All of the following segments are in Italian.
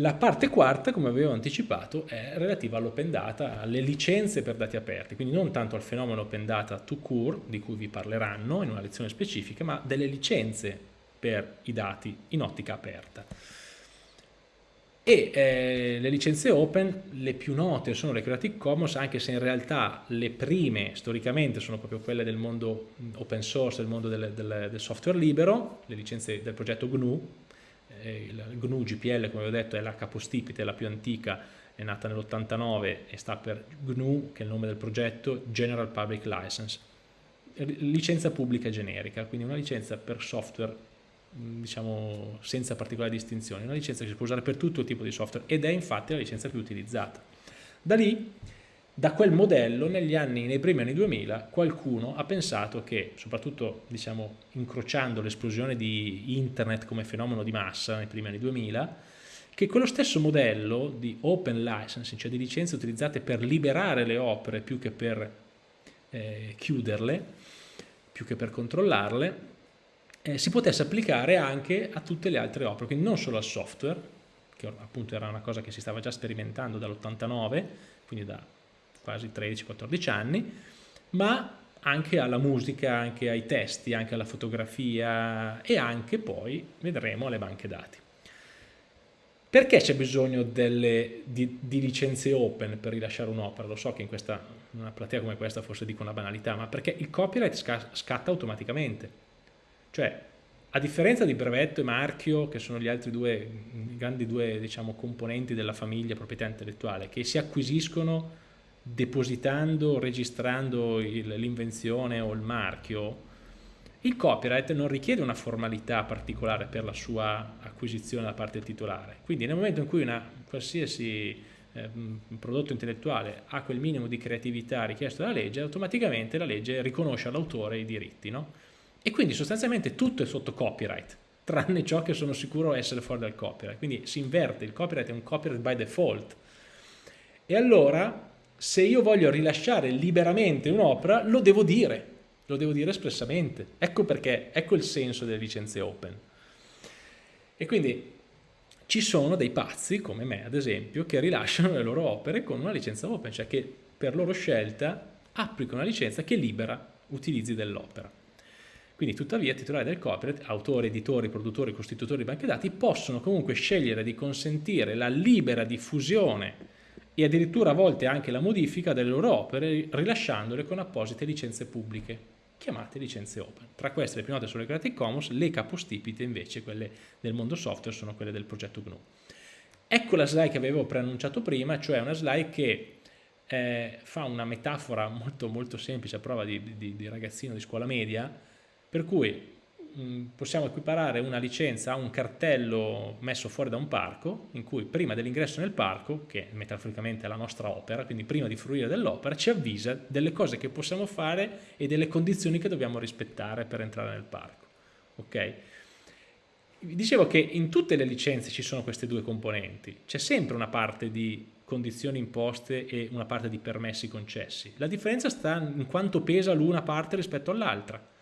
La parte quarta, come avevo anticipato, è relativa all'open data, alle licenze per dati aperti, quindi non tanto al fenomeno open data to cure, di cui vi parleranno in una lezione specifica, ma delle licenze per i dati in ottica aperta. E eh, le licenze open, le più note sono le Creative Commons, anche se in realtà le prime storicamente sono proprio quelle del mondo open source, del mondo del, del, del software libero, le licenze del progetto GNU, il GNU GPL come vi ho detto è la capostipite, la più antica, è nata nell'89 e sta per GNU, che è il nome del progetto, General Public License, licenza pubblica generica, quindi una licenza per software diciamo senza particolari distinzioni, una licenza che si può usare per tutto il tipo di software ed è infatti la licenza più utilizzata. Da lì, da quel modello, negli anni, nei primi anni 2000, qualcuno ha pensato che, soprattutto diciamo, incrociando l'esplosione di internet come fenomeno di massa nei primi anni 2000, che quello stesso modello di open licensing, cioè di licenze utilizzate per liberare le opere più che per eh, chiuderle, più che per controllarle, eh, si potesse applicare anche a tutte le altre opere, quindi non solo al software, che appunto era una cosa che si stava già sperimentando dall'89, quindi da quasi 13-14 anni, ma anche alla musica, anche ai testi, anche alla fotografia e anche poi, vedremo, alle banche dati. Perché c'è bisogno delle, di, di, licenze open per rilasciare un'opera? Lo so che in, questa, in una platea come questa forse dico una banalità, ma perché il copyright scatta automaticamente cioè, a differenza di brevetto e marchio, che sono gli altri due, grandi due diciamo, componenti della famiglia proprietà intellettuale, che si acquisiscono depositando, registrando l'invenzione o il marchio, il copyright non richiede una formalità particolare per la sua acquisizione da parte del titolare. Quindi nel momento in cui una qualsiasi eh, prodotto intellettuale ha quel minimo di creatività richiesto dalla legge, automaticamente la legge riconosce all'autore i diritti. No? E quindi sostanzialmente tutto è sotto copyright, tranne ciò che sono sicuro essere fuori dal copyright. Quindi si inverte, il copyright è un copyright by default. E allora, se io voglio rilasciare liberamente un'opera, lo devo dire, lo devo dire espressamente. Ecco perché, ecco il senso delle licenze open. E quindi ci sono dei pazzi, come me ad esempio, che rilasciano le loro opere con una licenza open, cioè che per loro scelta applicano una licenza che libera utilizzi dell'opera. Quindi tuttavia titolari del copyright, autori, editori, produttori, costitutori di banche dati, possono comunque scegliere di consentire la libera diffusione e addirittura a volte anche la modifica delle loro opere rilasciandole con apposite licenze pubbliche, chiamate licenze open. Tra queste le più note sono le Creative Commons, le capostipite invece, quelle del mondo software, sono quelle del progetto GNU. Ecco la slide che avevo preannunciato prima, cioè una slide che eh, fa una metafora molto, molto semplice a prova di, di, di ragazzino di scuola media, per cui possiamo equiparare una licenza a un cartello messo fuori da un parco, in cui prima dell'ingresso nel parco, che metaforicamente è la nostra opera, quindi prima di fruire dell'opera, ci avvisa delle cose che possiamo fare e delle condizioni che dobbiamo rispettare per entrare nel parco. Ok? Dicevo che in tutte le licenze ci sono queste due componenti, c'è sempre una parte di condizioni imposte e una parte di permessi concessi. La differenza sta in quanto pesa l'una parte rispetto all'altra.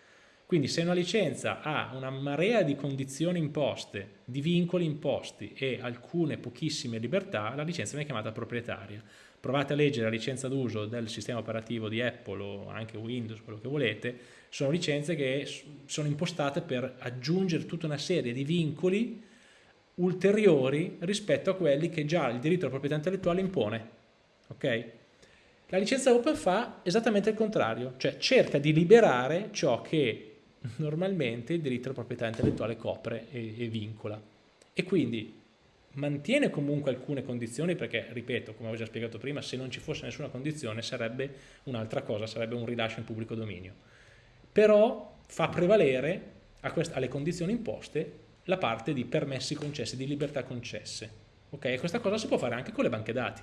Quindi se una licenza ha una marea di condizioni imposte, di vincoli imposti e alcune pochissime libertà, la licenza viene chiamata proprietaria. Provate a leggere la licenza d'uso del sistema operativo di Apple o anche Windows, quello che volete, sono licenze che sono impostate per aggiungere tutta una serie di vincoli ulteriori rispetto a quelli che già il diritto alla proprietà intellettuale impone. Okay? La licenza open fa esattamente il contrario, cioè cerca di liberare ciò che normalmente il diritto alla proprietà intellettuale copre e, e vincola e quindi mantiene comunque alcune condizioni perché, ripeto, come ho già spiegato prima, se non ci fosse nessuna condizione sarebbe un'altra cosa, sarebbe un rilascio in pubblico dominio. Però fa prevalere alle condizioni imposte la parte di permessi concessi, di libertà concesse. Ok? E questa cosa si può fare anche con le banche dati.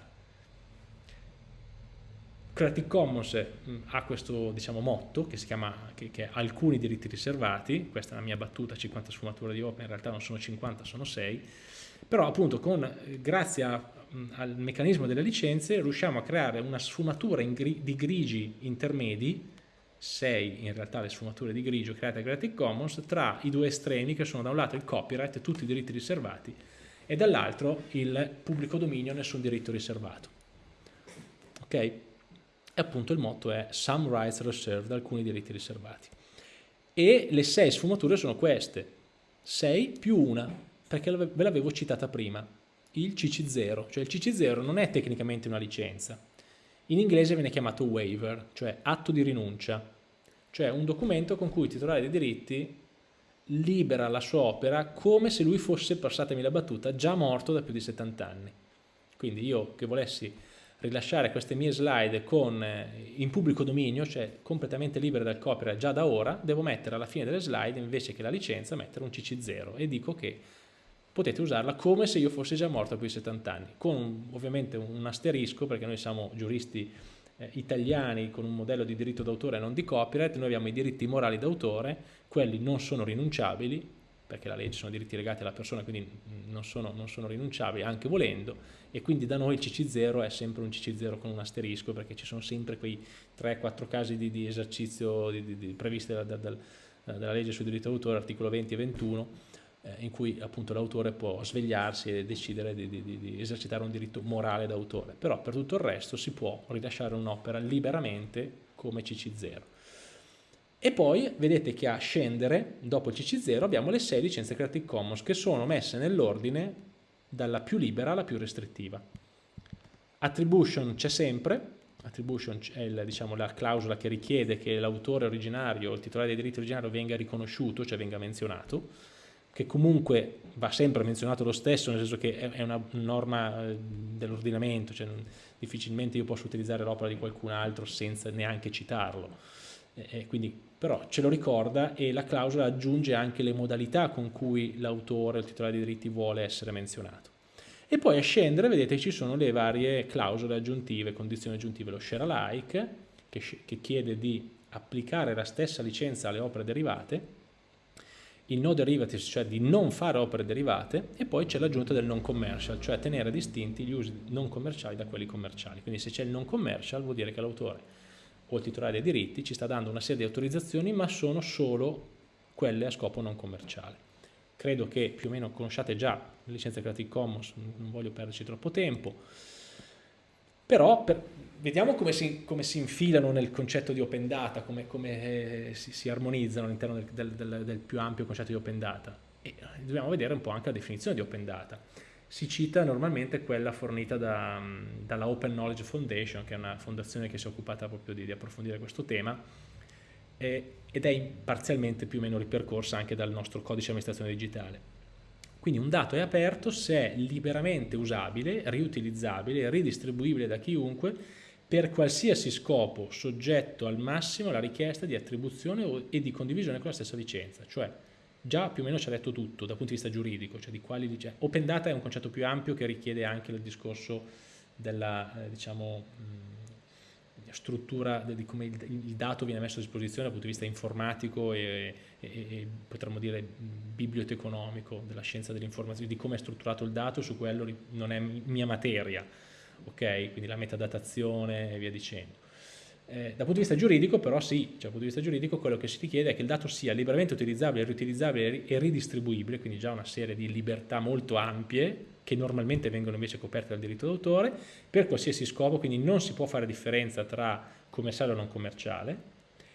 Creative Commons mm, ha questo diciamo, motto che si chiama che, che, alcuni diritti riservati, questa è la mia battuta, 50 sfumature di open, in realtà non sono 50, sono 6, però appunto con, grazie a, mm, al meccanismo delle licenze riusciamo a creare una sfumatura gri, di grigi intermedi, 6 in realtà le sfumature di grigio create da Creative Commons, tra i due estremi che sono da un lato il copyright tutti i diritti riservati e dall'altro il pubblico dominio nessun diritto riservato. Ok? E appunto il motto è some rights reserved, alcuni diritti riservati. E le sei sfumature sono queste, 6 più una, perché ve l'avevo citata prima, il CC0, cioè il CC0 non è tecnicamente una licenza, in inglese viene chiamato waiver, cioè atto di rinuncia, cioè un documento con cui il titolare dei diritti libera la sua opera come se lui fosse, passatemi la battuta, già morto da più di 70 anni. Quindi io che volessi rilasciare queste mie slide con, eh, in pubblico dominio, cioè completamente libere dal copyright già da ora, devo mettere alla fine delle slide invece che la licenza mettere un CC0 e dico che potete usarla come se io fossi già morto a più di 70 anni, con ovviamente un asterisco perché noi siamo giuristi eh, italiani con un modello di diritto d'autore e non di copyright, noi abbiamo i diritti morali d'autore, quelli non sono rinunciabili, perché la legge sono diritti legati alla persona, quindi non sono, non sono rinunciabili anche volendo, e quindi da noi il CC0 è sempre un CC0 con un asterisco, perché ci sono sempre quei 3-4 casi di, di esercizio di, di, previsti dalla, dalla, dalla legge sul diritto d'autore, articolo 20 e 21, eh, in cui appunto l'autore può svegliarsi e decidere di esercitare un diritto morale d'autore, però per tutto il resto si può rilasciare un'opera liberamente come CC0. E poi vedete che a scendere, dopo il CC0, abbiamo le 6 licenze Creative Commons che sono messe nell'ordine dalla più libera alla più restrittiva. Attribution c'è sempre, attribution è il, diciamo, la clausola che richiede che l'autore originario, il titolare dei diritti originario venga riconosciuto, cioè venga menzionato, che comunque va sempre menzionato lo stesso, nel senso che è una norma eh, dell'ordinamento, cioè difficilmente io posso utilizzare l'opera di qualcun altro senza neanche citarlo. E quindi, però ce lo ricorda e la clausola aggiunge anche le modalità con cui l'autore, il titolare dei diritti vuole essere menzionato. E poi a scendere vedete ci sono le varie clausole aggiuntive, condizioni aggiuntive, lo share alike che, che chiede di applicare la stessa licenza alle opere derivate il no derivatives, cioè di non fare opere derivate, e poi c'è l'aggiunta del non commercial, cioè tenere distinti gli usi non commerciali da quelli commerciali. Quindi se c'è il non commercial vuol dire che l'autore o il titolare dei diritti ci sta dando una serie di autorizzazioni, ma sono solo quelle a scopo non commerciale. Credo che più o meno conosciate già le licenze Creative Commons, non voglio perderci troppo tempo, però per, vediamo come si, come si, infilano nel concetto di open data, come, come eh, si, si, armonizzano all'interno del, del, del, del, più ampio concetto di open data. E eh, dobbiamo vedere un po' anche la definizione di open data. Si cita normalmente quella fornita da, dalla Open Knowledge Foundation, che è una fondazione che si è occupata proprio di, di approfondire questo tema, eh, ed è parzialmente più o meno ripercorsa anche dal nostro codice di amministrazione digitale. Quindi un dato è aperto se è liberamente usabile, riutilizzabile, ridistribuibile da chiunque per qualsiasi scopo soggetto al massimo alla richiesta di attribuzione e di condivisione con la stessa licenza. Cioè già più o meno ci ha detto tutto dal punto di vista giuridico, cioè di quali licenze. Open data è un concetto più ampio che richiede anche il discorso della, eh, diciamo, struttura di come il, il, dato viene messo a disposizione dal punto di vista informatico e, e, e potremmo dire biblioteconomico della scienza dell'informazione, di come è strutturato il dato, su quello non è mia materia, ok? Quindi la metadatazione e via dicendo. Eh, dal punto di vista giuridico però sì, cioè, dal punto di vista giuridico quello che si richiede è che il dato sia liberamente utilizzabile, riutilizzabile e ridistribuibile, quindi già una serie di libertà molto ampie che normalmente vengono invece coperte dal diritto d'autore, per qualsiasi scopo, quindi non si può fare differenza tra commerciale o non commerciale,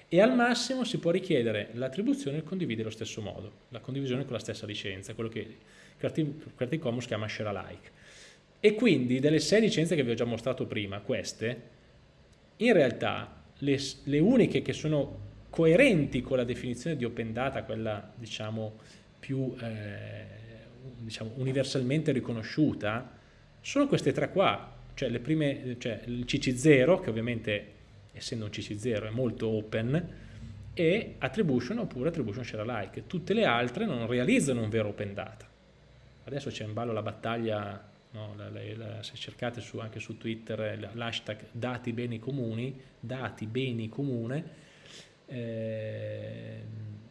e al massimo si può richiedere l'attribuzione e condividere allo stesso modo, la condivisione con la stessa licenza, quello che Creative Commons chiama share alike. E quindi delle sei licenze che vi ho già mostrato prima, queste, in realtà le, le uniche che sono coerenti con la definizione di open data, quella diciamo più eh, diciamo, universalmente riconosciuta sono queste tre qua, cioè, le prime, cioè il CC0 che ovviamente essendo un CC0 è molto open e attribution oppure attribution share alike, tutte le altre non realizzano un vero open data. Adesso c'è in ballo la battaglia, no, la, la, la, se cercate su, anche su Twitter l'hashtag dati beni comuni, dati beni comune, eh,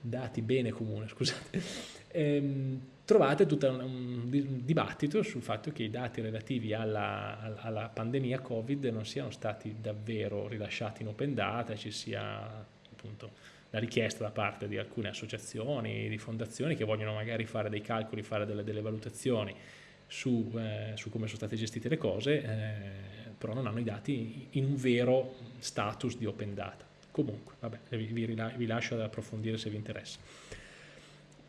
dati bene comune, scusate, ehm, trovate tutto un, un, dibattito sul fatto che i dati relativi alla, alla, pandemia Covid non siano stati davvero rilasciati in open data, ci sia appunto la richiesta da parte di alcune associazioni, di fondazioni che vogliono magari fare dei calcoli, fare delle, delle valutazioni su, eh, su, come sono state gestite le cose, eh, però non hanno i dati in un vero status di open data. Comunque, vabbè, vi, vi, lascio ad approfondire se vi interessa.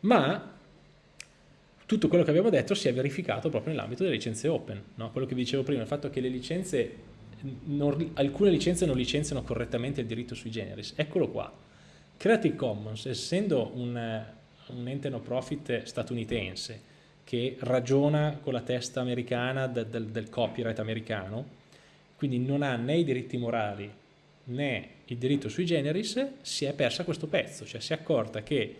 Ma tutto quello che abbiamo detto si è verificato proprio nell'ambito delle licenze open. No? Quello che vi dicevo prima, il fatto che le licenze, non, alcune licenze non licenziano correttamente il diritto sui generis. Eccolo qua. Creative Commons, essendo un, un ente no profit statunitense che ragiona con la testa americana del, del, del copyright americano, quindi non ha né i diritti morali né il diritto sui generis, si è persa questo pezzo, cioè si è accorta che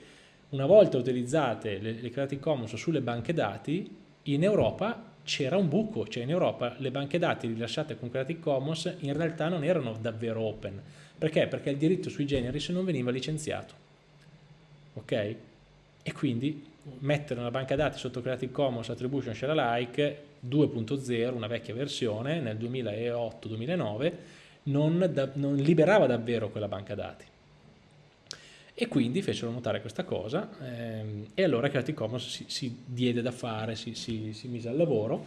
una volta utilizzate le, le Creative Commons sulle banche dati, in Europa c'era un buco, cioè in Europa le banche dati rilasciate con Creative Commons in realtà non erano davvero open. Perché? Perché il diritto sui generis non veniva licenziato. Ok? E quindi mettere una banca dati sotto Creative Commons Attribution Share Alike 2.0, una vecchia versione, nel 2008-2009, non, non liberava davvero quella banca dati e quindi fecero notare questa cosa ehm, e allora Creative Commons si, si diede da fare, si, si, si, mise al lavoro.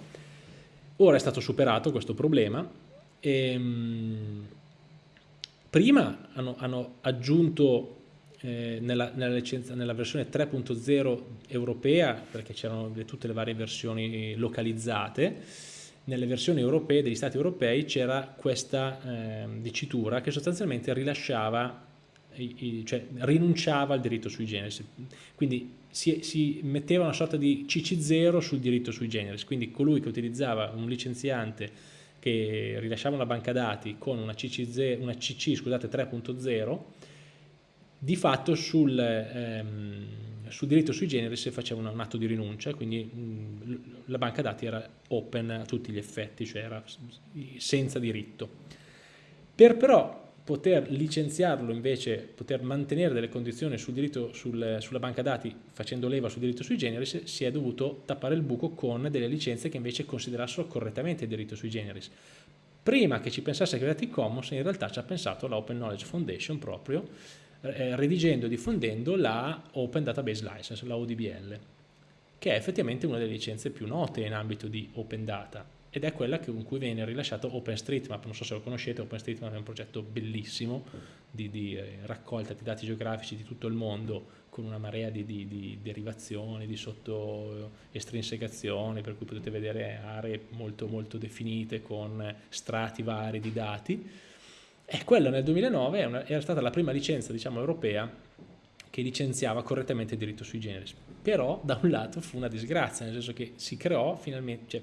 Ora è stato superato questo problema ehm, prima hanno, hanno aggiunto eh, nella, nella, licenza, nella, versione 3.0 europea, perché c'erano tutte le varie versioni localizzate, nelle versioni europee degli stati europei c'era questa eh, dicitura che sostanzialmente rilasciava cioè rinunciava al diritto sui generis, quindi si, si, metteva una sorta di CC0 sul diritto sui generis, quindi colui che utilizzava un licenziante che rilasciava una banca dati con una CC, una CC 3.0, di fatto sul, ehm, sul, diritto sui generis faceva un, un atto di rinuncia, quindi mh, la banca dati era open a tutti gli effetti, cioè era senza diritto. Per però poter licenziarlo invece, poter mantenere delle condizioni sul diritto, sul, sulla banca dati facendo leva sul diritto sui generis, si è dovuto tappare il buco con delle licenze che invece considerassero correttamente il diritto sui generis. Prima che ci pensasse Creative Commons, in realtà ci ha pensato la Open Knowledge Foundation proprio, eh, redigendo e diffondendo la Open Database License, la ODBL, che è effettivamente una delle licenze più note in ambito di Open Data ed è quella con cui viene rilasciato OpenStreetMap, non so se lo conoscete, OpenStreetMap è un progetto bellissimo di, di eh, raccolta di dati geografici di tutto il mondo con una marea di, di, di derivazioni, di sottoestrinsecazioni, per cui potete vedere aree molto, molto definite con strati vari di dati. E quella nel 2009 è una, era stata la prima licenza diciamo, europea che licenziava correttamente il diritto sui generis. Però da un lato fu una disgrazia, nel senso che si creò finalmente, cioè,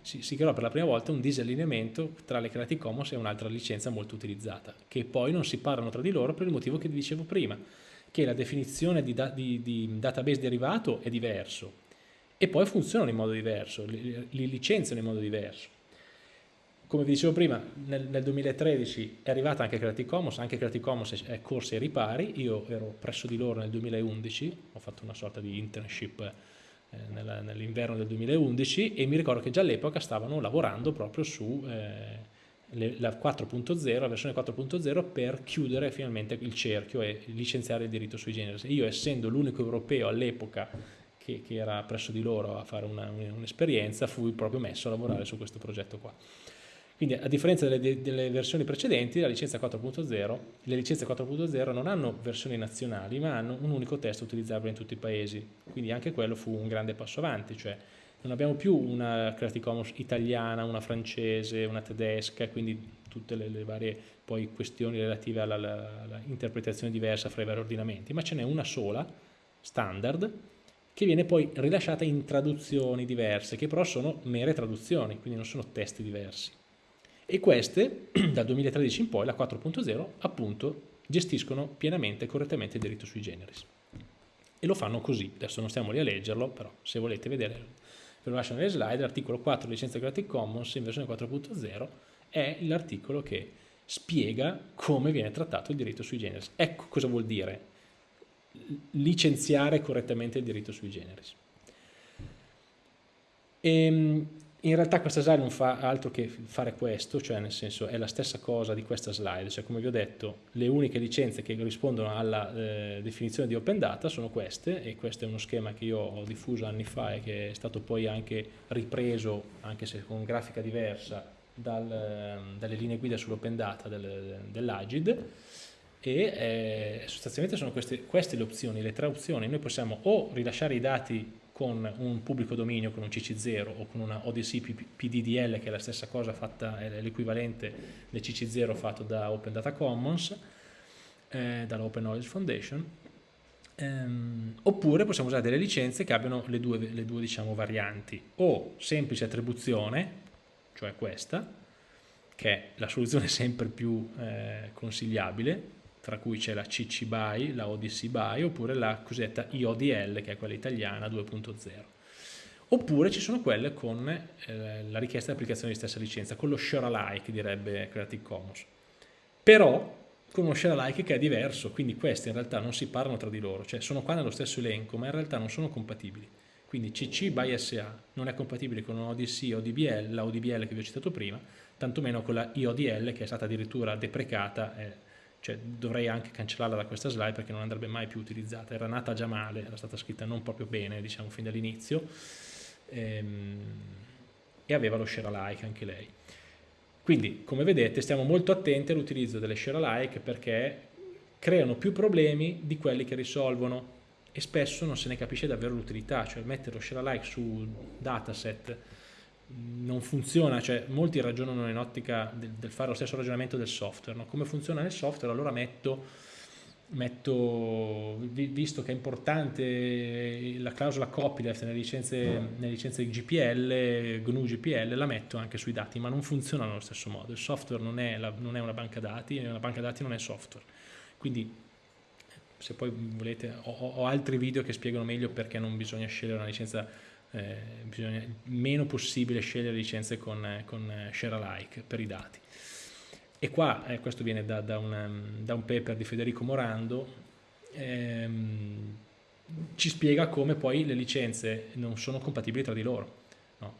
si, si, creò per la prima volta un disallineamento tra le Creative Commons e un'altra licenza molto utilizzata, che poi non si parlano tra di loro per il motivo che vi dicevo prima, che la definizione di, da, di, di database derivato è diverso e poi funzionano in modo diverso, li, li licenziano in modo diverso. Come vi dicevo prima, nel, nel, 2013 è arrivata anche Creative Commons, anche Creative Commons è corsa ai ripari, io ero presso di loro nel 2011, ho fatto una sorta di internship eh, nell'inverno del 2011 e mi ricordo che già all'epoca stavano lavorando proprio su eh, le, la 4.0, la versione 4.0 per chiudere finalmente il cerchio e licenziare il diritto sui generis. Io essendo l'unico europeo all'epoca che, che, era presso di loro a fare un'esperienza, un fui proprio messo a lavorare su questo progetto qua. Quindi a differenza delle, delle versioni precedenti, la licenza 4.0, le licenze 4.0 non hanno versioni nazionali, ma hanno un unico testo utilizzabile in tutti i paesi. Quindi anche quello fu un grande passo avanti, cioè non abbiamo più una Creative Commons italiana, una francese, una tedesca, quindi tutte le, le varie poi questioni relative all'interpretazione diversa fra i vari ordinamenti, ma ce n'è una sola, standard, che viene poi rilasciata in traduzioni diverse, che però sono mere traduzioni, quindi non sono testi diversi e queste dal 2013 in poi, la 4.0, appunto gestiscono pienamente e correttamente il diritto sui generis. E lo fanno così, adesso non stiamo lì a leggerlo, però se volete vedere, ve lo lascio nelle slide, l'articolo 4 licenza Creative Commons in versione 4.0 è l'articolo che spiega come viene trattato il diritto sui generis. Ecco cosa vuol dire licenziare correttamente il diritto sui generis. E, ehm, in realtà questa slide non fa altro che fare questo, cioè nel senso è la stessa cosa di questa slide, cioè come vi ho detto le uniche licenze che rispondono alla eh, definizione di open data sono queste e questo è uno schema che io ho diffuso anni fa e che è stato poi anche ripreso, anche se con grafica diversa, dal, ehm, dalle linee guida sull'open data del, dell'Agid. E eh, sostanzialmente sono queste, queste le opzioni, le tre opzioni, noi possiamo o rilasciare i dati con un pubblico dominio, con un CC0 o con una ODC PDDL che è la stessa cosa fatta, è l'equivalente del CC0 fatto da Open Data Commons, eh, dalla Open Knowledge Foundation, ehm, oppure possiamo usare delle licenze che abbiano le due, le due diciamo, varianti, o semplice attribuzione, cioè questa, che è la soluzione sempre più eh, consigliabile, tra cui c'è la CC BY, la ODC BY oppure la cosiddetta IODL che è quella italiana 2.0 oppure ci sono quelle con eh, la richiesta di applicazione di stessa licenza, con lo share alike direbbe Creative Commons. Però con uno share alike che è diverso, quindi queste in realtà non si parlano tra di loro, cioè sono qua nello stesso elenco ma in realtà non sono compatibili. Quindi CC by SA non è compatibile con ODC o DBL, la ODBL che vi ho citato prima, tantomeno con la IODL che è stata addirittura deprecata eh, cioè dovrei anche cancellarla da questa slide perché non andrebbe mai più utilizzata, era nata già male, era stata scritta non proprio bene diciamo fin dall'inizio ehm, e aveva lo share alike anche lei. Quindi come vedete stiamo molto attenti all'utilizzo delle share alike perché creano più problemi di quelli che risolvono e spesso non se ne capisce davvero l'utilità, cioè mettere lo share alike su dataset non funziona, cioè molti ragionano in ottica del, del, fare lo stesso ragionamento del software, no? come funziona nel software allora metto, metto, visto che è importante la clausola copyleft nelle licenze, nelle licenze GPL, GNU GPL, la metto anche sui dati, ma non funziona nello stesso modo, il software non è, la, non è una banca dati, una banca dati non è software, quindi se poi volete ho, ho altri video che spiegano meglio perché non bisogna scegliere una licenza eh, bisogna meno possibile scegliere licenze con, con share alike per i dati. E qua, eh, questo viene da, da, una, da, un paper di Federico Morando, ehm, ci spiega come poi le licenze non sono compatibili tra di loro. No?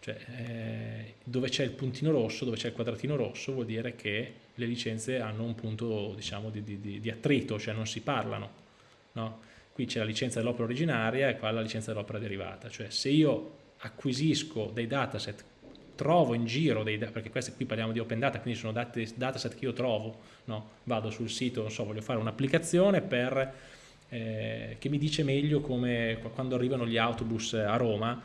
Cioè, eh, dove c'è il puntino rosso, dove c'è il quadratino rosso, vuol dire che le licenze hanno un punto diciamo, di, di, di attrito, cioè non si parlano. No? Qui c'è la licenza dell'opera originaria e qua la licenza dell'opera derivata, cioè se io acquisisco dei dataset, trovo in giro dei perché questi qui parliamo di open data, quindi sono dataset che io trovo, no? vado sul sito, non so, voglio fare un'applicazione eh, che mi dice meglio come quando arrivano gli autobus a Roma,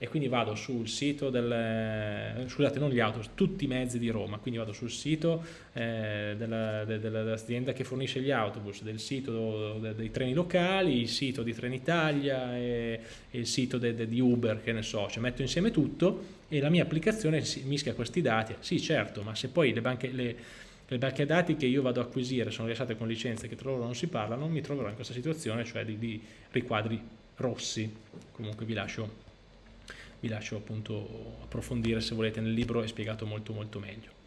e quindi vado sul sito del, scusate non gli autobus, tutti i mezzi di Roma, quindi vado sul sito eh, dell'azienda che fornisce gli autobus, del sito de, dei treni locali, il sito di Trenitalia e, e il sito de, de, di Uber, che ne so, cioè metto insieme tutto e la mia applicazione mischia questi dati, sì certo, ma se poi le banche, le, le banche dati che io vado a acquisire sono rilasciate con licenze che tra loro non si parlano, mi troverò in questa situazione, cioè di, di riquadri rossi, comunque vi lascio vi lascio appunto approfondire se volete nel libro è spiegato molto molto meglio